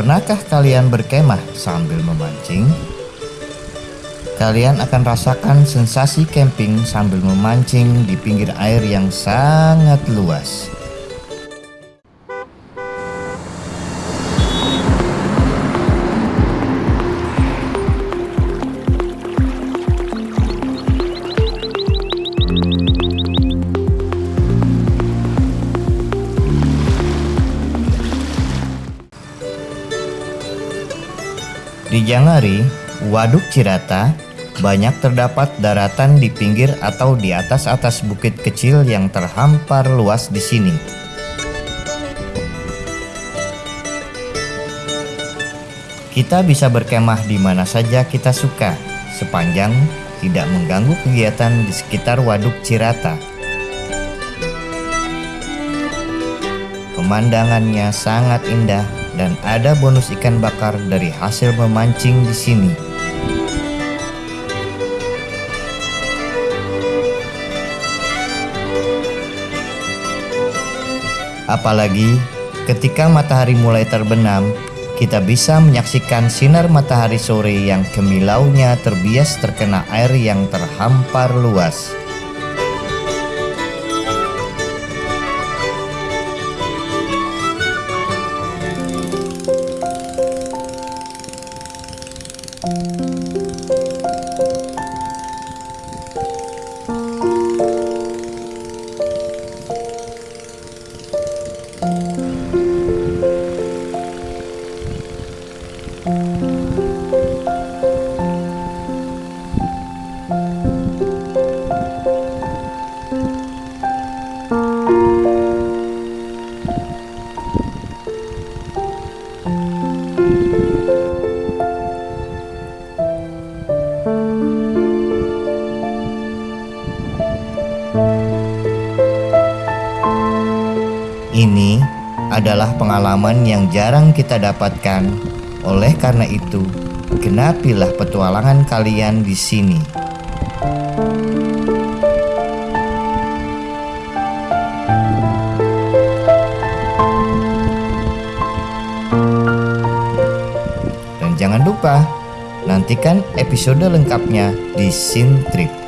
Pernahkah kalian berkemah sambil memancing? Kalian akan rasakan sensasi camping sambil memancing di pinggir air yang sangat luas. Di Jangari, Waduk Cirata, banyak terdapat daratan di pinggir atau di atas-atas bukit kecil yang terhampar luas di sini. Kita bisa berkemah di mana saja kita suka, sepanjang tidak mengganggu kegiatan di sekitar Waduk Cirata. Pemandangannya sangat indah dan ada bonus ikan bakar dari hasil memancing di sini. Apalagi ketika matahari mulai terbenam, kita bisa menyaksikan sinar matahari sore yang kemilaunya terbias terkena air yang terhampar luas. Ini adalah pengalaman yang jarang kita dapatkan. Oleh karena itu, genapilah petualangan kalian di sini. Dan jangan lupa, nantikan episode lengkapnya di Sin Trip.